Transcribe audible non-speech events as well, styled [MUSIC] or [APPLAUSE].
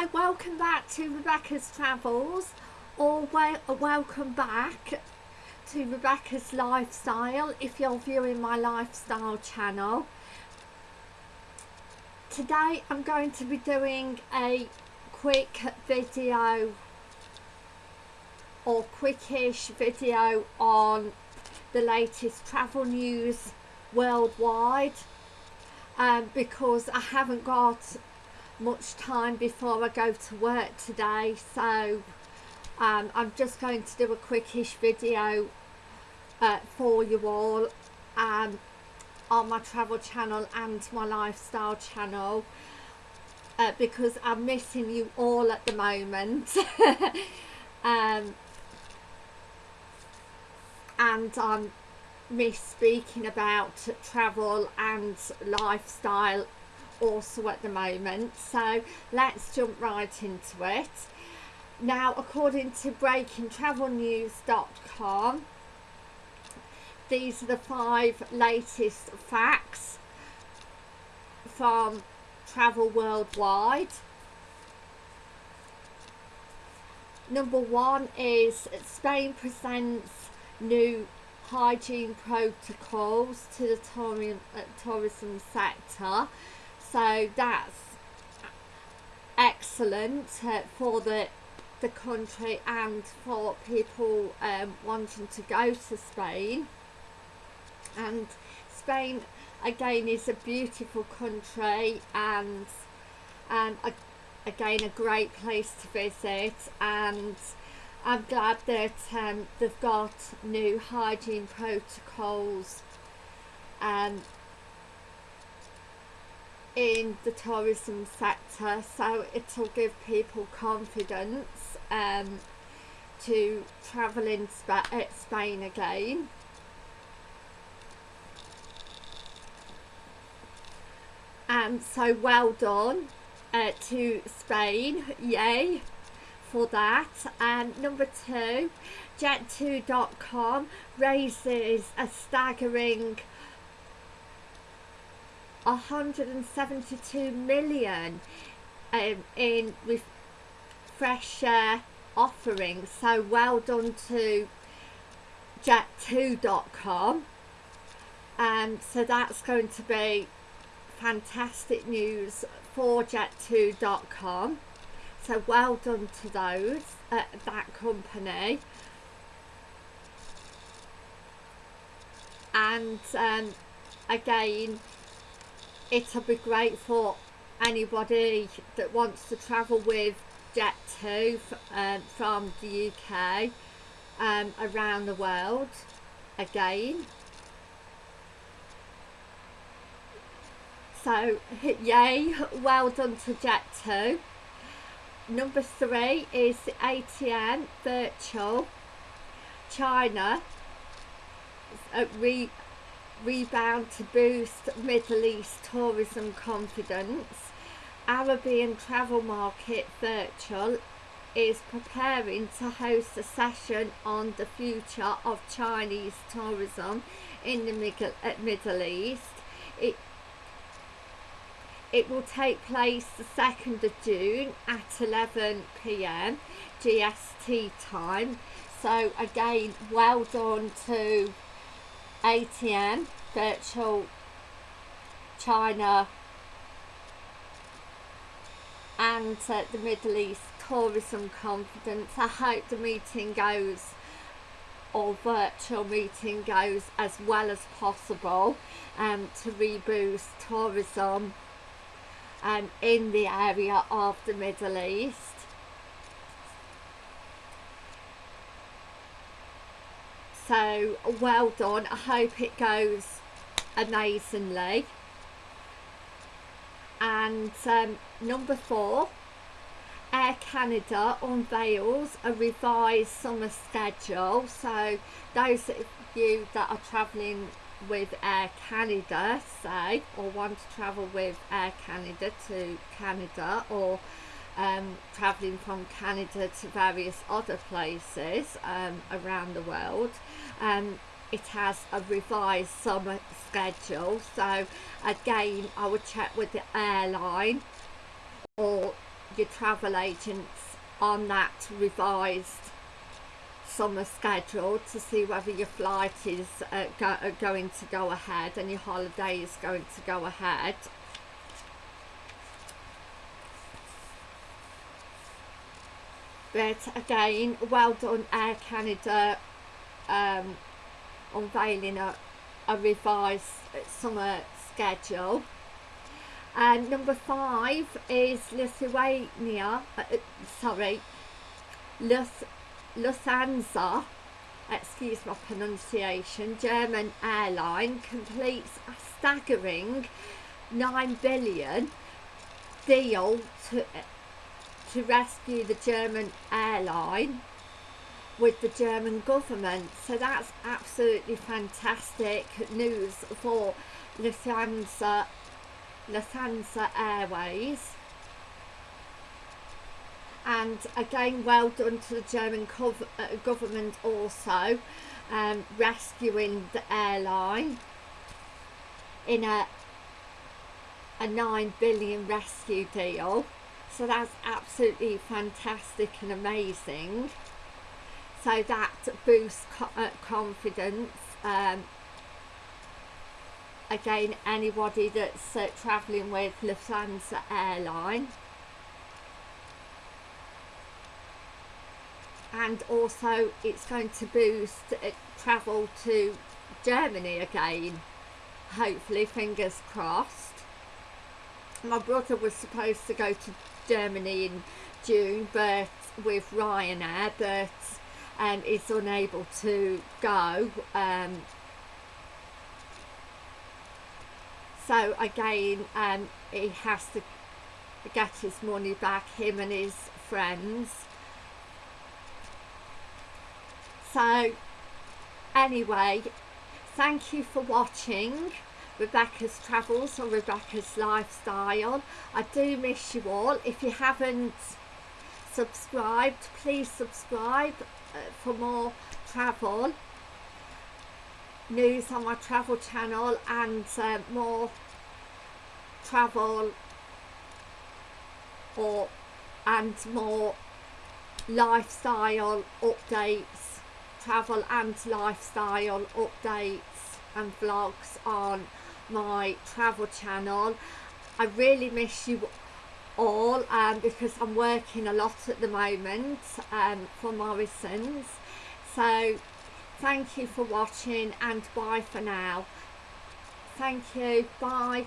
Hi, welcome back to Rebecca's Travels or wel welcome back to Rebecca's Lifestyle if you're viewing my lifestyle channel. Today I'm going to be doing a quick video or quickish video on the latest travel news worldwide um, because I haven't got much time before I go to work today so um, I'm just going to do a quickish video uh, for you all um, on my travel channel and my lifestyle channel uh, because I'm missing you all at the moment. [LAUGHS] Um, and I'm miss speaking about travel and lifestyle also at the moment so let's jump right into it. Now according to breakingtravelnews.com these are the five latest facts from travel worldwide. Number one is Spain presents new hygiene protocols to the uh, tourism sector so that's excellent uh, for the the country and for people um, wanting to go to Spain. And Spain again is a beautiful country and and a, again a great place to visit. And I'm glad that um, they've got new hygiene protocols um, in the tourism sector so it'll give people confidence um, to travel in Sp Spain again. And so well done uh, to Spain, yay for that. And number two, Jet2.com raises a staggering 172 million um, in fresh uh, offerings. So well done to jet2.com and um, so that's going to be fantastic news for jet2.com so well done to those uh, that company. And um, again it'll be great for anybody that wants to travel with Jet2 um, from the UK um, around the world again. So [LAUGHS] yay well done to Jet2 number three is the ATM virtual China. Re rebound to boost Middle East tourism confidence. Arabian Travel Market Virtual is preparing to host a session on the future of Chinese tourism in the Middle, Middle East. It, it will take place the 2nd of June at 11pm GST time. So again, well done to ATM virtual China and uh, the Middle East tourism confidence. I hope the meeting goes or virtual meeting goes as well as possible um, to reboost tourism um, in the area of the Middle East. So well done. I hope it goes amazingly. And um, number four Air Canada unveils a revised summer schedule. So those of you that are travelling with Air Canada say or want to travel with Air Canada to Canada or um, travelling from Canada to various other places um, around the world um, it has a revised summer schedule so again I would check with the airline or your travel agents on that revised summer schedule to see whether your flight is uh, go, going to go ahead and your holiday is going to go ahead. But again, well done Air Canada um, unveiling a, a revised summer schedule. And number five is Lithuania, uh, uh sorry, Lith Lufthansa, excuse my pronunciation, German airline completes a staggering 9 billion deal to, to rescue the German airline with the German government. So that's absolutely fantastic news for Lufthansa, Lufthansa Airways and again well done to the German uh, government also um, rescuing the airline in a a 9 billion rescue deal so that's absolutely fantastic and amazing. So that boosts uh, confidence um, again anybody that's uh, travelling with Lufthansa airline. And also it's going to boost uh, travel to Germany again. Hopefully fingers crossed my brother was supposed to go to Germany in June but with Ryanair but um, is unable to go um, so again um, he has to get his money back him and his friends. So anyway thank you for watching Rebecca's Travels or Rebecca's Lifestyle. I do miss you all. If you haven't subscribed please subscribe uh, for more travel news on my travel channel and uh, more travel or and more lifestyle updates travel and lifestyle updates and vlogs on my travel channel. I really miss you all um, because I'm working a lot at the moment um, for Morrison's. So thank you for watching and bye for now. Thank you. Bye